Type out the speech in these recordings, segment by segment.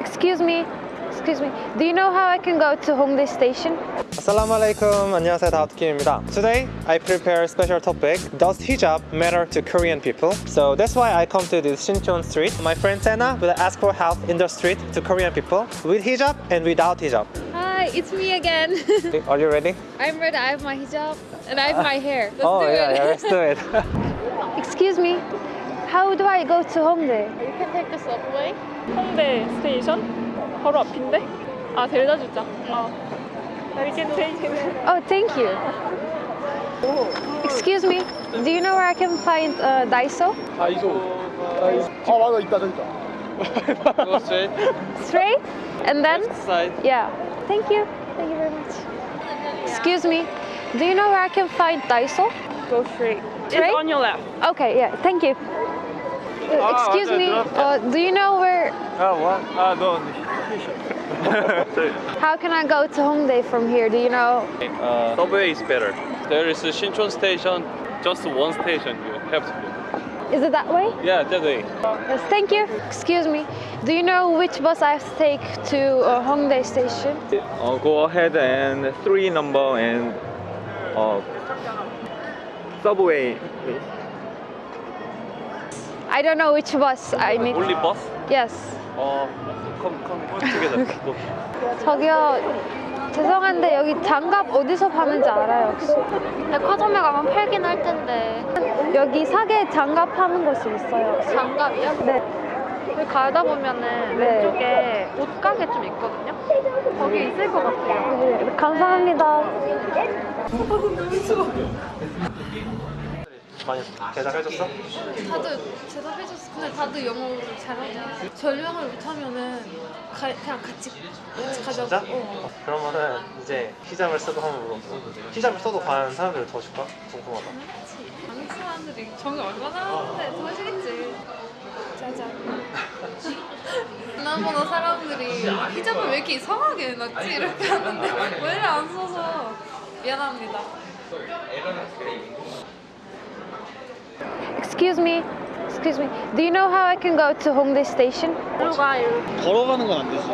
Excuse me, excuse me. Do you know how I can go to Hongdae Station? Assalamu alaikum. 안녕하세요. 다우트킴입니다. Today, I prepare a special topic. Does hijab matter to Korean people? So that's why I come to this Shinchon street. My friend Sena will ask for help in the street to Korean people with hijab and without hijab. Hi, it's me again. Are you ready? I'm ready. I have my hijab and I have my hair. Let's oh, do yeah, it. yeah, let's do it. excuse me. How do I go to Hongdae? You can take the subway. 홍대 스테이션? 바로 앞인데? 아 데려다 주자. 어. You can take it. Oh, thank you. Excuse me. Do you know where I can find uh, Daiso? 다이소 아 맞아 있다 저기 있다 Go straight. Straight? And then? Side. Yeah. Thank you. Thank you very much. Excuse me. Do you know where I can find Daiso? Go straight. Straight? It's on your left. Okay, yeah. Thank you. uh, Ah, excuse me. Uh, do you know where? Oh, what? Ah, no. How can I go to Hongdae from here? Do you know? uh, subway is better. There is a Shinchon station, just one station you have to go. Is it that way? Yeah, that way. Yes. Thank you. Excuse me. Do you know which bus I have to take to uh, Hongdae Station? Uh, go ahead and three number and uh, subway. please. I don't know which bus I need. Only bus? Yes. Uh, come, come together. Go. 저기요. 죄송한데 여기 장갑 어디서 파는지 알아요 혹시? 백화점에 가면 팔긴 할 텐데 여기 사계 장갑 파는 곳이 있어요. 혹시? 장갑이요? 네. 여기 가다 보면은 네. 왼쪽에 옷가게 좀 있거든요? 거기 있을 것 같아요 네, 감사합니다. 많이 대답해줬어? 다들 대답해줬어. 근데 다들 영어를 잘하냐. 전령을 못하면은 가, 그냥 같이 같이 가자고. 진짜? 어. 그러면은 이제 히잡을 쓰고 한번 물어보 히잡을 써도 과연 사람들을 더 줄까? 궁금하다. 한국 사람들이 정이 얼마나 하는데 더 하시겠지. 짜잔. 지난번에 사람들이 히잡을 왜 이렇게 이상하게 해놨지? 이렇게 하는데 왜 안 써서 미안합니다. Excuse me. Excuse me. Do you know how I can go to Hongdae Station? 일로 가 일로 걸어가는 건 안 되지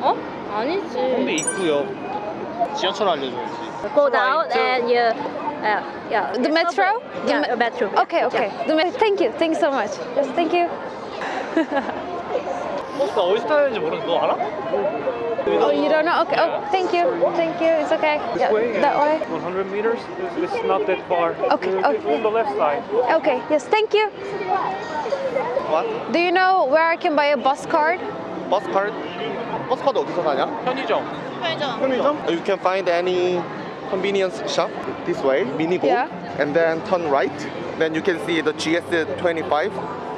어? 아니지 홍대 입구역 지하철 알려줘야지 Go down and you uh, yeah The metro? The yeah me- metro Okay, okay. The me- thank you. Thank you so much. Yes, thank you. 버스가 어디서 타야 되는지 모르는데 너 알아? Oh, you don't know? Okay. Oh, thank you. Thank you. It's okay. Yeah, that way. 100 meters? It's, it's not that far. Okay, It's okay. on the left side. Okay. Yes, thank you. What? Do you know where I can buy a bus card? 버스 카드 버스 카드 어디서 사냐? 편의점. 편의점? You can find any convenience shop this way mini go Yeah. and then turn right Then you can see the GS25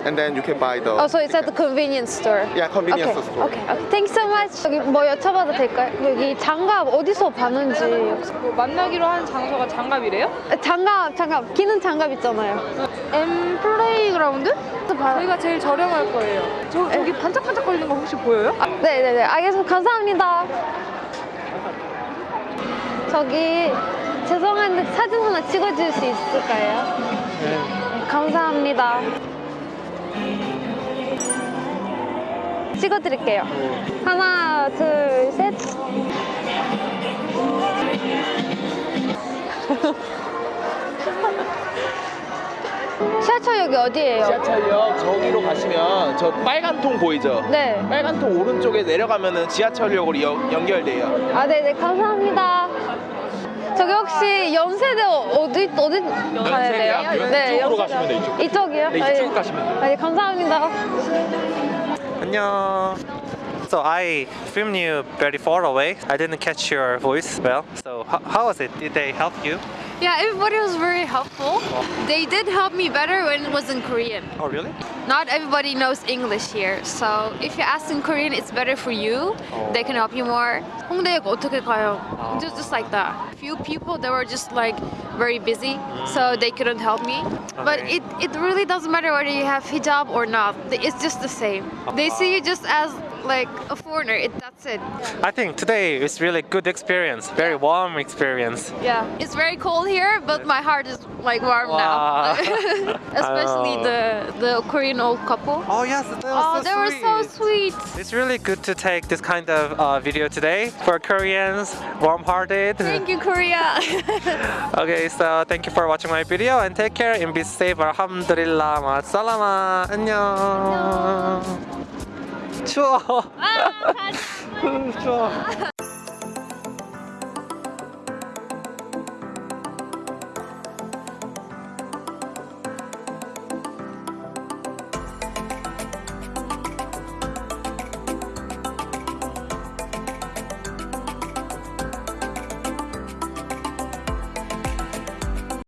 and then you can buy the Oh, so it's at the convenience store. yeah convenience okay. store Okay. Okay. Thank you so much. 여기 뭐 여쭤봐도 될까요? 여기 장갑 어디서 파는지. 뭐 만나기로 한 장소가 장갑이래요? 장갑, 장갑. 끼는 장갑 있잖아요. M 플레이그라운드? 또 봐요. 저희가 제일 저렴할 거예요. 저 저기 반짝반짝 거리는 거 혹시 보여요? 아, 네 네 네. 알겠습니다. 감사합니다. 저기 죄송한데 사진 하나 찍어줄 수 있을까요? 네. 감사합니다. 찍어드릴게요. 하나, 둘, 셋. 지하철역이 어디예요? 지하철역 저기로 가시면 저 빨간 통 보이죠? 네. 빨간 통 오른쪽에 내려가면 은 지하철역으로 연- 연결돼요. 아, 네네, 감사합니다. 저기 혹시 연세대 어디, 어디 가야 돼요? 네, 이쪽으로 연세대. 가시면 돼요, 이쪽. 이쪽이요? 네, 아, 예. 이쪽 가시면 돼요. 아, 예, 감사합니다. 안녕. So I filmed you very far away. I didn't catch your voice well. So how, how was it? Did they help you? Yeah, everybody was very helpful. They did help me better when it was in Korean. Oh really? Not everybody knows English here, so if you ask in Korean, it's better for you. They can help you more. 홍대역 어떻게 가요? Just, just like that. Few people that were just like very busy, so they couldn't help me. But Okay. it, it really doesn't matter whether you have hijab or not. It's just the same. They see you just as like a foreigner. It, that's it. I think today is really good experience, very warm experience. Yeah. It's very cold here, but my heart is like warm Wow. now. Especially Oh. the the Korean old couple. Oh yes, that was Oh, so they were so sweet. It's really good to take this kind of uh, video today for Koreans, warm-hearted. Thank you, Korea. Okay, so thank you for watching my video and take care and be safe. Alhamdulillah, 마살라마, 안녕. 추워. 추워.